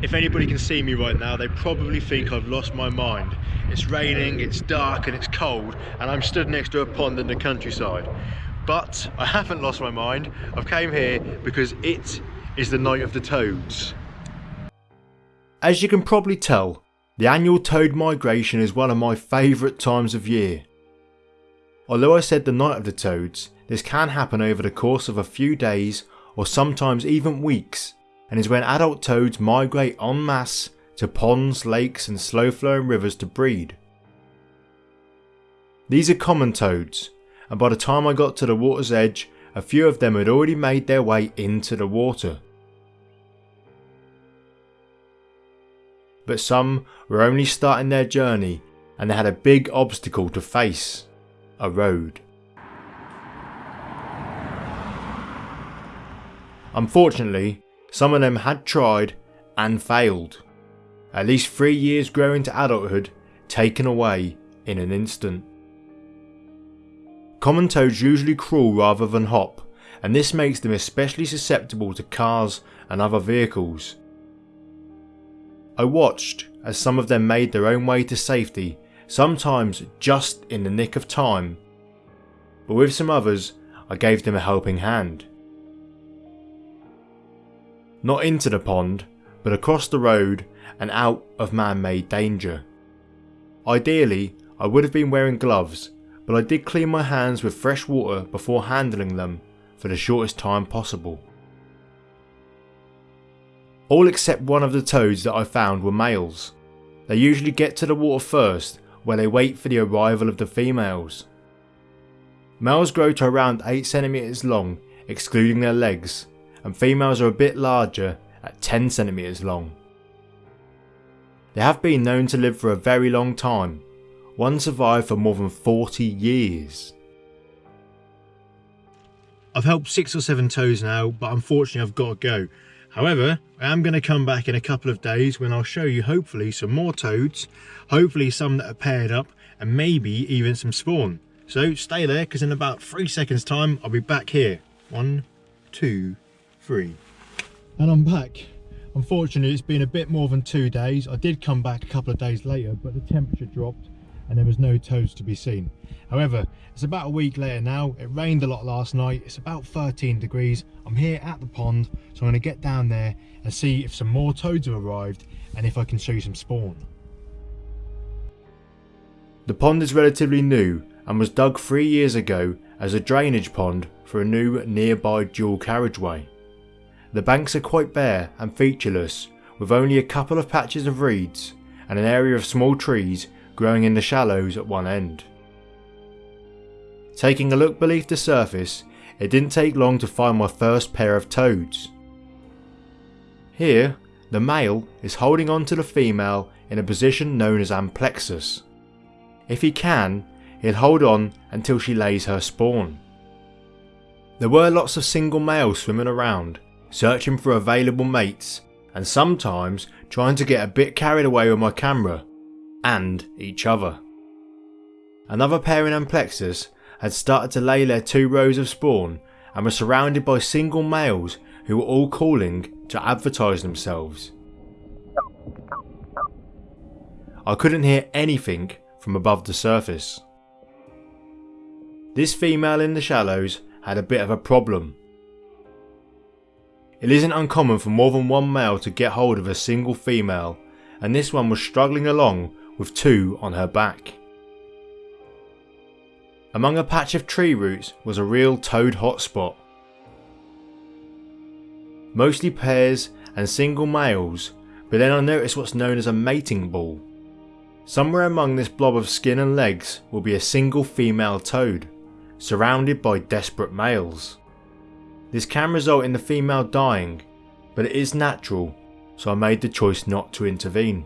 If anybody can see me right now, they probably think I've lost my mind. It's raining, it's dark and it's cold, and I'm stood next to a pond in the countryside. But I haven't lost my mind. I've came here because it is the night of the toads. As you can probably tell, the annual toad migration is one of my favourite times of year. Although I said the night of the toads, this can happen over the course of a few days or sometimes even weeks and is when adult toads migrate en masse to ponds, lakes and slow flowing rivers to breed. These are common toads and by the time I got to the water's edge a few of them had already made their way into the water. But some were only starting their journey and they had a big obstacle to face, a road. Unfortunately, some of them had tried and failed. At least three years growing to adulthood taken away in an instant. Common toads usually crawl rather than hop and this makes them especially susceptible to cars and other vehicles. I watched as some of them made their own way to safety, sometimes just in the nick of time, but with some others I gave them a helping hand. Not into the pond, but across the road and out of man-made danger. Ideally, I would have been wearing gloves, but I did clean my hands with fresh water before handling them for the shortest time possible. All except one of the toads that I found were males. They usually get to the water first where they wait for the arrival of the females. Males grow to around 8cm long excluding their legs and females are a bit larger at 10cm long. They have been known to live for a very long time, one survived for more than 40 years. I've helped six or seven toads now, but unfortunately I've got to go. However, I am going to come back in a couple of days when I'll show you hopefully some more toads, hopefully some that are paired up, and maybe even some spawn. So stay there because in about three seconds time I'll be back here. One, two, three. And I'm back. Unfortunately it's been a bit more than two days. I did come back a couple of days later but the temperature dropped and there was no toads to be seen. However, it's about a week later now. It rained a lot last night. It's about 13 degrees. I'm here at the pond, so I'm going to get down there and see if some more toads have arrived and if I can show you some spawn. The pond is relatively new and was dug three years ago as a drainage pond for a new nearby dual carriageway. The banks are quite bare and featureless with only a couple of patches of reeds and an area of small trees growing in the shallows at one end. Taking a look beneath the surface, it didn't take long to find my first pair of toads. Here, the male is holding on to the female in a position known as amplexus. If he can, he'll hold on until she lays her spawn. There were lots of single males swimming around, searching for available mates and sometimes trying to get a bit carried away with my camera and each other. Another pair in Amplexus had started to lay their two rows of spawn and were surrounded by single males who were all calling to advertise themselves. I couldn't hear anything from above the surface. This female in the shallows had a bit of a problem. It isn't uncommon for more than one male to get hold of a single female and this one was struggling along with two on her back. Among a patch of tree roots was a real toad hotspot. Mostly pairs and single males, but then I noticed what's known as a mating ball. Somewhere among this blob of skin and legs will be a single female toad, surrounded by desperate males. This can result in the female dying, but it is natural, so I made the choice not to intervene.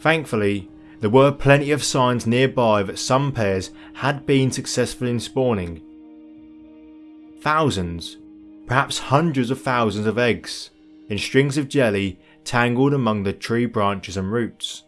Thankfully, there were plenty of signs nearby that some pairs had been successful in spawning. Thousands, perhaps hundreds of thousands of eggs in strings of jelly tangled among the tree branches and roots.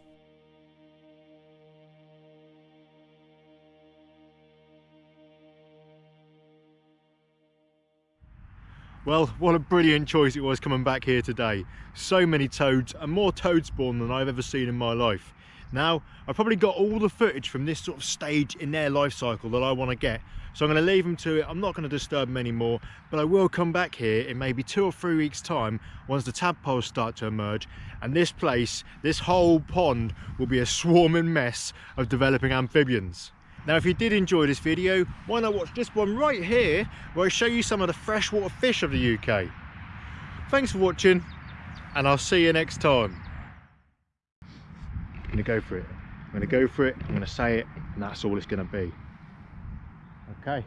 Well, what a brilliant choice it was coming back here today. So many toads and more toad spawn than I've ever seen in my life. Now, I've probably got all the footage from this sort of stage in their life cycle that I want to get. So I'm going to leave them to it. I'm not going to disturb them anymore, but I will come back here in maybe two or three weeks time once the tadpoles start to emerge. And this place, this whole pond will be a swarming mess of developing amphibians. Now, if you did enjoy this video, why not watch this one right here, where I show you some of the freshwater fish of the UK. Thanks for watching, and I'll see you next time. I'm gonna go for it. I'm gonna go for it, I'm gonna say it, and that's all it's gonna be. Okay.